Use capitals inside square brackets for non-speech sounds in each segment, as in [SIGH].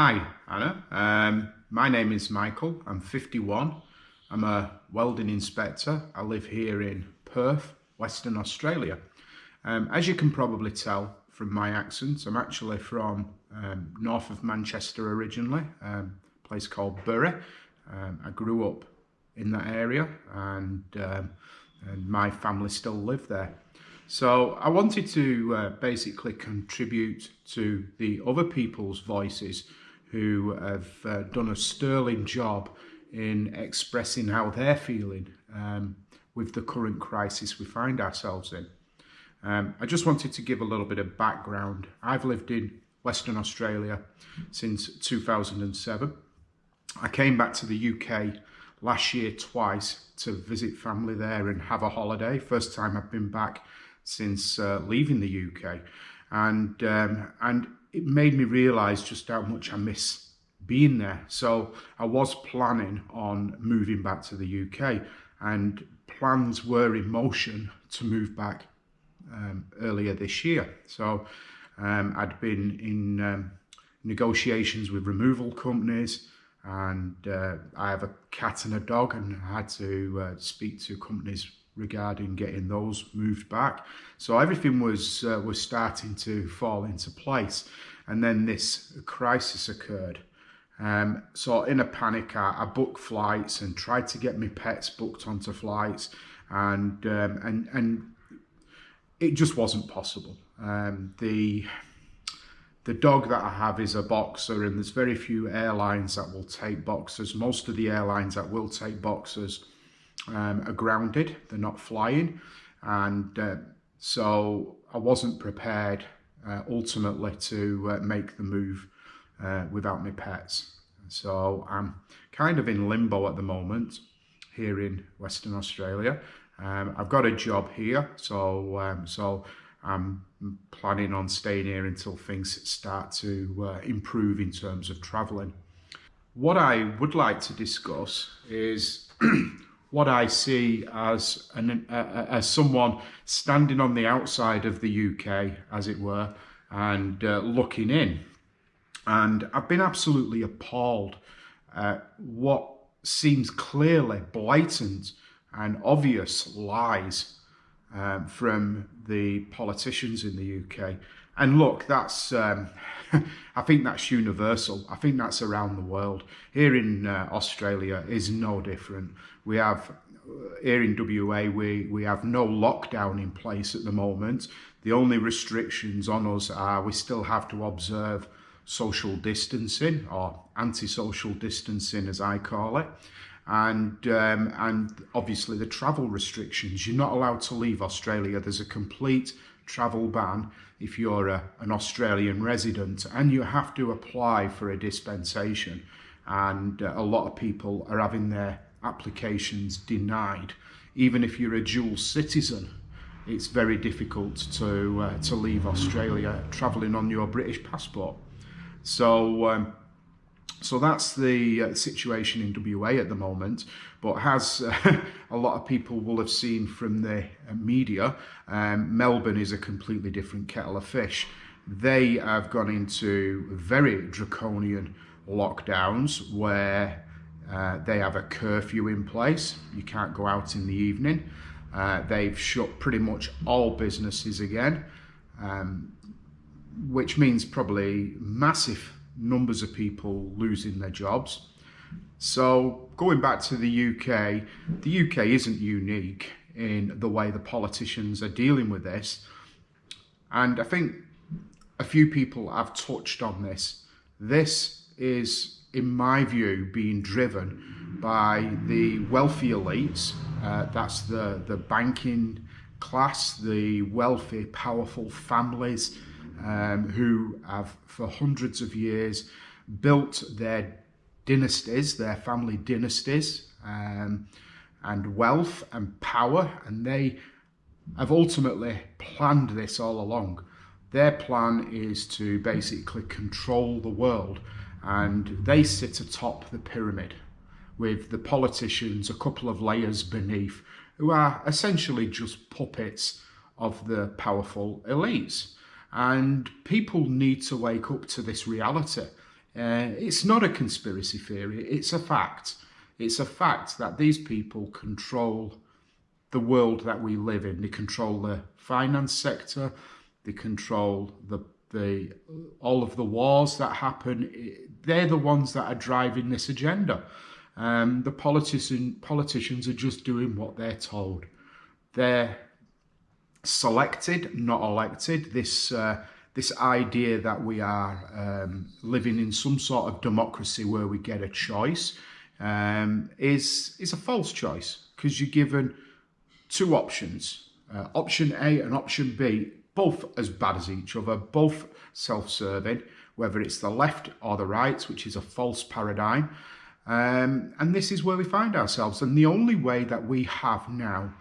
Hi, Anna. Um, my name is Michael. I'm 51. I'm a welding inspector. I live here in Perth, Western Australia. Um, as you can probably tell from my accent, I'm actually from um, north of Manchester originally, um, a place called Bury. Um, I grew up in that area and, um, and my family still live there. So I wanted to uh, basically contribute to the other people's voices who have uh, done a sterling job in expressing how they're feeling um, with the current crisis we find ourselves in. Um, I just wanted to give a little bit of background. I've lived in Western Australia since 2007. I came back to the UK last year twice to visit family there and have a holiday. First time I've been back since uh, leaving the UK. And, um, and it made me realise just how much I miss being there. So I was planning on moving back to the UK and plans were in motion to move back um, earlier this year. So um, I'd been in um, negotiations with removal companies and uh, I have a cat and a dog and I had to uh, speak to companies regarding getting those moved back. So everything was uh, was starting to fall into place, and then this crisis occurred. Um, so in a panic, I, I, booked flights and tried to get my pets booked onto flights, and um, and and it just wasn't possible. Um, the the dog that I have is a boxer and there's very few airlines that will take boxers. Most of the airlines that will take boxers um, are grounded, they're not flying. And uh, so I wasn't prepared uh, ultimately to uh, make the move uh, without my pets. So I'm kind of in limbo at the moment here in Western Australia. Um, I've got a job here, so um, so I'm planning on staying here until things start to uh, improve in terms of travelling. What I would like to discuss is [CLEARS THROAT] what I see as an uh, as someone standing on the outside of the UK, as it were, and uh, looking in. And I've been absolutely appalled at what seems clearly blatant and obvious lies um, from the politicians in the UK. And look, that's um, [LAUGHS] I think that's universal. I think that's around the world. Here in uh, Australia is no different. We have uh, here in WA, we, we have no lockdown in place at the moment. The only restrictions on us are we still have to observe social distancing or anti-social distancing as I call it and um, and obviously the travel restrictions you're not allowed to leave Australia there's a complete travel ban if you're a, an Australian resident and you have to apply for a dispensation. And uh, a lot of people are having their applications denied. Even if you're a dual citizen it's very difficult to uh, to leave Australia traveling on your British passport. So um, so that's the uh, situation in WA at the moment, but as uh, [LAUGHS] a lot of people will have seen from the uh, media, um, Melbourne is a completely different kettle of fish. They have gone into very draconian lockdowns where uh, they have a curfew in place. You can't go out in the evening. Uh, they've shut pretty much all businesses again, um, which means probably massive numbers of people losing their jobs. So going back to the UK, the UK isn't unique in the way the politicians are dealing with this. And I think a few people have touched on this. This is, in my view, being driven by the wealthy elites. Uh, that's the, the banking class, the wealthy, powerful families um, who have for hundreds of years built their dynasties, their family dynasties, um, and wealth and power, and they have ultimately planned this all along. Their plan is to basically control the world, and they sit atop the pyramid with the politicians a couple of layers beneath, who are essentially just puppets of the powerful elites. And people need to wake up to this reality. Uh, it's not a conspiracy theory, it's a fact. It's a fact that these people control the world that we live in. They control the finance sector, they control the the all of the wars that happen. They're the ones that are driving this agenda. Um, the politician, politicians are just doing what they're told. They're selected, not elected. This uh, this idea that we are um, living in some sort of democracy where we get a choice um, is is a false choice because you're given two options, uh, option A and option B, both as bad as each other, both self-serving, whether it's the left or the right, which is a false paradigm. Um, and this is where we find ourselves. And the only way that we have now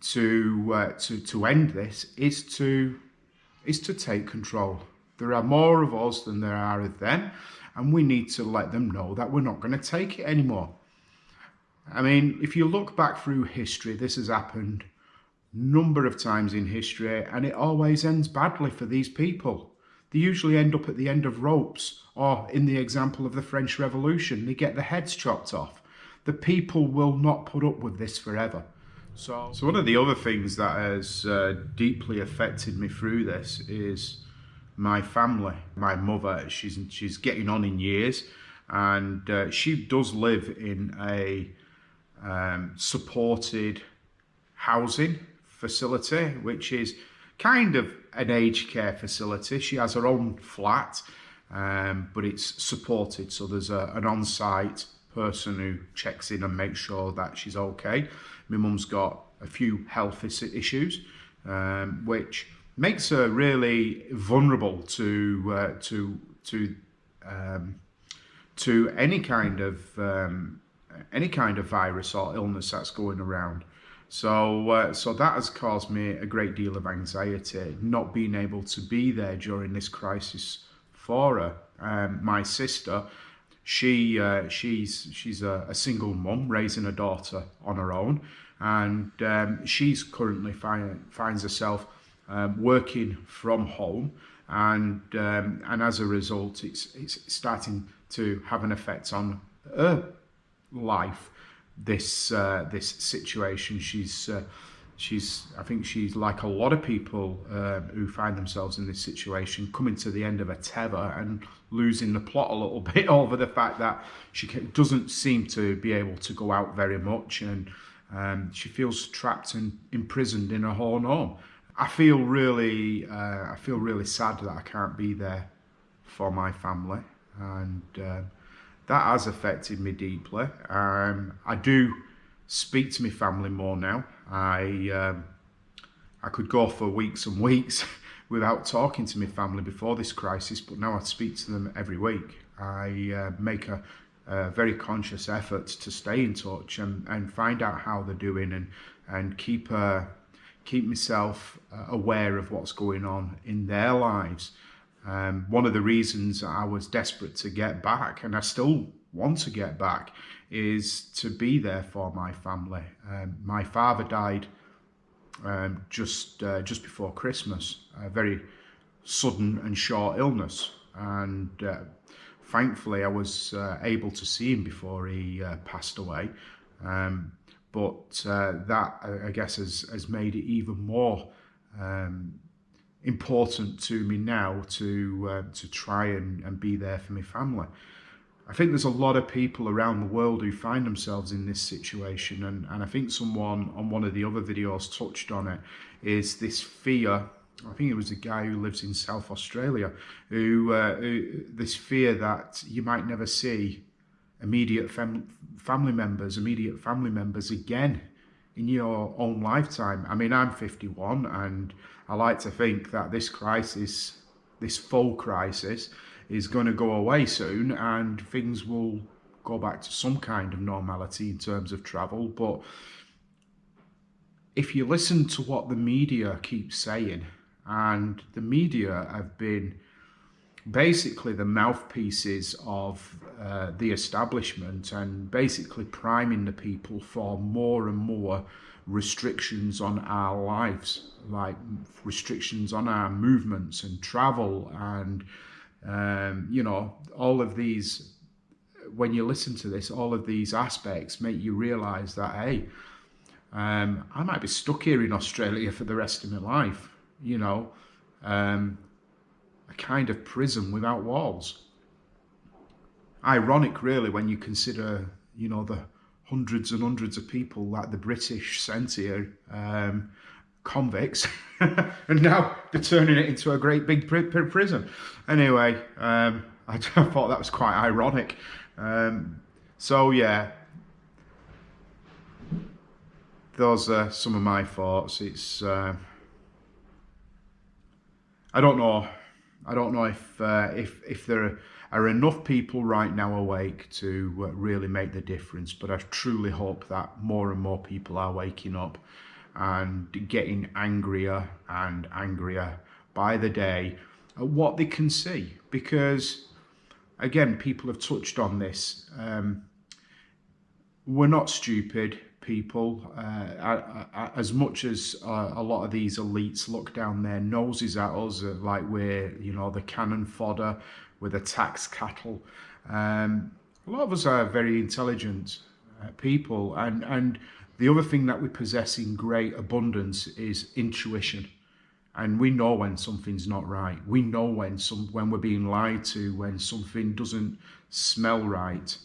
to uh, to to end this is to is to take control. There are more of us than there are of them, and we need to let them know that we're not going to take it anymore. I mean, if you look back through history, this has happened number of times in history, and it always ends badly for these people. They usually end up at the end of ropes, or in the example of the French Revolution, they get their heads chopped off. The people will not put up with this forever. So, so one of the other things that has uh, deeply affected me through this is my family. My mother, she's she's getting on in years, and uh, she does live in a um, supported housing facility, which is kind of an aged care facility. She has her own flat, um, but it's supported. So there's a, an on-site person who checks in and makes sure that she's okay. My mum's got a few health issues, um, which makes her really vulnerable to uh, to to um, to any kind of um, any kind of virus or illness that's going around. So, uh, so that has caused me a great deal of anxiety, not being able to be there during this crisis for her. Um, my sister, she uh, she's she's a, a single mum raising a daughter on her own, and um, she's currently find, finds herself um, working from home, and um, and as a result, it's it's starting to have an effect on her life. This uh, this situation, she's. Uh, she's i think she's like a lot of people uh, who find themselves in this situation coming to the end of a tether and losing the plot a little [LAUGHS] bit over the fact that she doesn't seem to be able to go out very much and um, she feels trapped and imprisoned in her own home. I feel really uh, i feel really sad that i can't be there for my family and uh, that has affected me deeply. Um, i do speak to my family more now I um, I could go for weeks and weeks [LAUGHS] without talking to my family before this crisis, but now I speak to them every week. I uh, make a, a, very conscious effort to stay in touch and, and find out how they're doing and and keep uh, keep myself uh, aware of what's going on in their lives. Um, one of the reasons I was desperate to get back, and I still want to get back, is to be there for my family. Um, my father died um, just uh, just before Christmas, a very sudden and short illness, and uh, thankfully I was uh, able to see him before he uh, passed away. Um, but uh, that I guess has, has made it even more um, important to me now to uh, to try and, and be there for my family. I think there's a lot of people around the world who find themselves in this situation, and, and I think someone on one of the other videos touched on it, is this fear. I think it was a guy who lives in South Australia, who, uh, who this fear that you might never see immediate fam family members, immediate family members again in your own lifetime. I mean, I'm 51, and I like to think that this crisis, this full crisis, is going to go away soon and things will go back to some kind of normality in terms of travel. But if you listen to what the media keeps saying, and the media have been basically the mouthpieces of uh, the establishment and basically priming the people for more and more restrictions on our lives, like restrictions on our movements and travel and Um, you know, all of these, when you listen to this, all of these aspects make you realize that, hey, um, I might be stuck here in Australia for the rest of my life, you know, um, a kind of prison without walls. Ironic, really, when you consider, you know, the hundreds and hundreds of people that the British sent here, um, convicts, [LAUGHS] and now they're turning it into a great big prison. Anyway, um, [LAUGHS] I, thought that was quite ironic. Um, so yeah, those are some of my thoughts. It's uh, I don't know. I don't know if uh, if if there are are enough people right now awake to uh, really make the difference. But I truly hope that more and more people are waking up and getting angrier and angrier by the day at what they can see. Because, again, people have touched on this. Um, we're not stupid people. Uh, as much as uh, a lot of these elites look down their noses at us, uh, like we're, you know, the cannon fodder, with a tax cattle. Um, a lot of us are very intelligent uh, people and, and the other thing that we possess in great abundance is intuition. And we know when something's not right. We know when some when we're being lied to, when something doesn't smell right,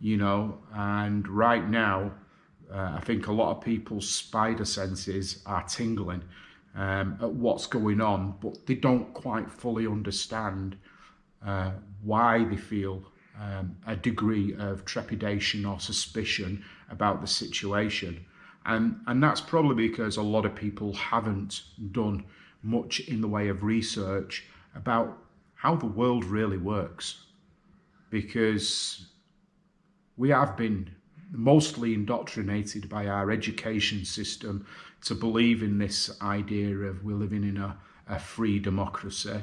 you know. And right now, uh, I think a lot of people's spider senses are tingling um, at what's going on, but they don't quite fully understand uh, why they feel um, a degree of trepidation or suspicion about the situation. And, and that's probably because a lot of people haven't done much in the way of research about how the world really works. Because we have been mostly indoctrinated by our education system to believe in this idea of we're living in a, a free democracy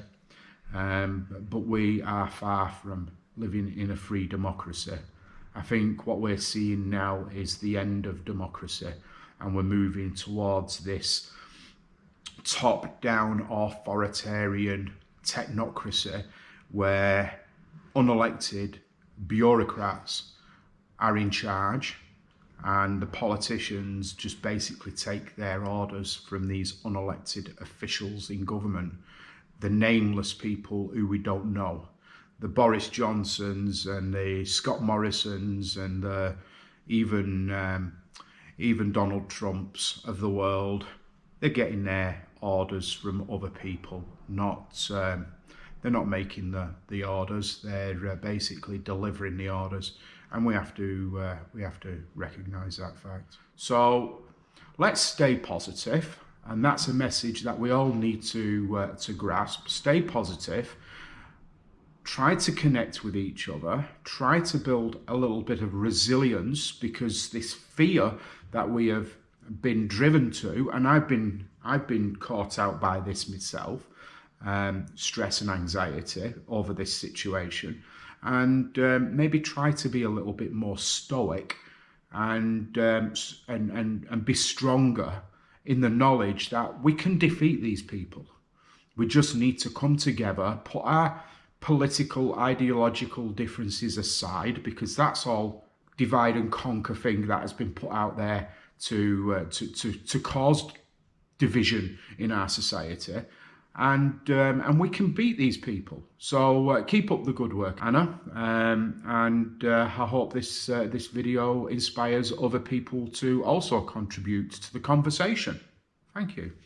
um, but we are far from living in a free democracy. I think what we're seeing now is the end of democracy and we're moving towards this top-down authoritarian technocracy where unelected bureaucrats are in charge and the politicians just basically take their orders from these unelected officials in government the nameless people who we don't know. The Boris Johnsons and the Scott Morrisons and the, even um, even Donald Trumps of the world, they're getting their orders from other people, not um, they're not making the the orders. They're uh, basically delivering the orders, and we have to uh, we have to recognise that fact. So let's stay positive and that's a message that we all need to, uh, to grasp. Stay positive. Try to connect with each other. Try to build a little bit of resilience because this fear that we have been driven to, and I've been, I've been caught out by this myself, um, stress and anxiety over this situation. And um, maybe try to be a little bit more stoic and, um, and, and, and be stronger in the knowledge that we can defeat these people. We just need to come together, put our political, ideological differences aside, because that's all divide and conquer thing that has been put out there to, uh, to, to, to cause division in our society. And, um, and we can beat these people. So uh, keep up the good work, Anna. Um, and uh, I hope this, uh, this video inspires other people to also contribute to the conversation. Thank you.